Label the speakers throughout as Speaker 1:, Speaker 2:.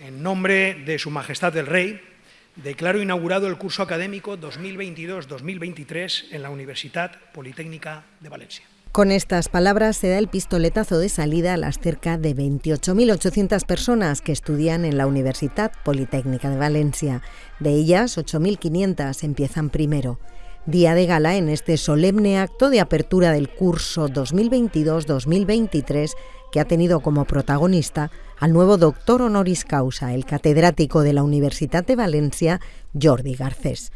Speaker 1: En nombre de Su Majestad el Rey, declaro inaugurado el curso académico 2022-2023 en la Universidad Politécnica de Valencia.
Speaker 2: Con estas palabras se da el pistoletazo de salida a las cerca de 28.800 personas que estudian en la Universidad Politécnica de Valencia. De ellas, 8.500 empiezan primero. Día de gala en este solemne acto de apertura del curso 2022-2023 que ha tenido como protagonista al nuevo doctor honoris causa, el catedrático de la Universidad de Valencia, Jordi Garcés.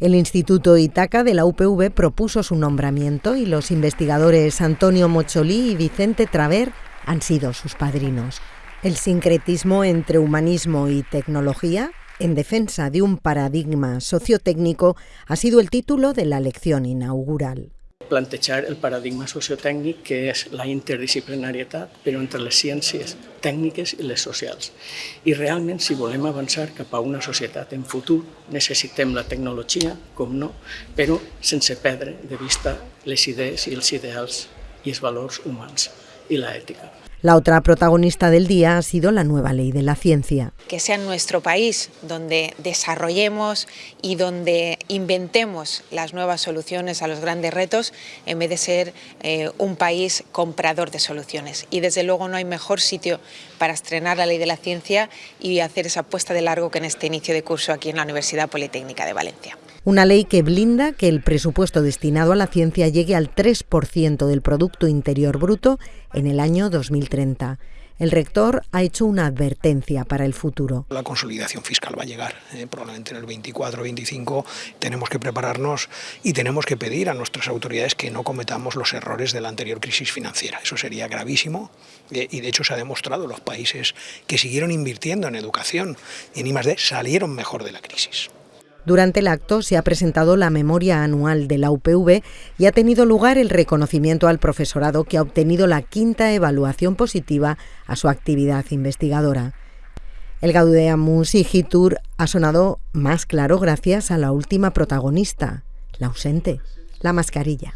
Speaker 2: El Instituto Itaca de la UPV propuso su nombramiento y los investigadores Antonio Mocholí y Vicente Traver han sido sus padrinos. El sincretismo entre humanismo y tecnología en defensa de un paradigma sociotécnico ha sido el título de la lección inaugural.
Speaker 3: Plantejar el paradigma sociotècnic que és la interdisciplinarietat però entre les ciències tècniques i les socials. I realment, si volem avançar cap a una societat en futur, necessitem la tecnologia, com no, però sense perdre de vista les idees i els ideals i els valors humans i l'ètica.
Speaker 2: La otra protagonista del día ha sido la nueva ley de la ciencia.
Speaker 4: Que sea en nuestro país donde desarrollemos y donde inventemos las nuevas soluciones a los grandes retos en vez de ser eh, un país comprador de soluciones. Y desde luego no hay mejor sitio para estrenar la ley de la ciencia y hacer esa apuesta de largo que en este inicio de curso aquí en la Universidad Politécnica de Valencia.
Speaker 2: Una ley que blinda que el presupuesto destinado a la ciencia llegue al 3% del Producto Interior Bruto en el año 2030. El rector ha hecho una advertencia para el futuro.
Speaker 5: La consolidación fiscal va a llegar, eh, probablemente en el 24-25 tenemos que prepararnos y tenemos que pedir a nuestras autoridades que no cometamos los errores de la anterior crisis financiera. Eso sería gravísimo eh, y de hecho se ha demostrado los países que siguieron invirtiendo en educación y en I+.D. salieron mejor de la crisis.
Speaker 2: Durante el acto se ha presentado la memoria anual de la UPV y ha tenido lugar el reconocimiento al profesorado que ha obtenido la quinta evaluación positiva a su actividad investigadora. El Gaudeamus Igitur ha sonado más claro gracias a la última protagonista, la ausente, la mascarilla.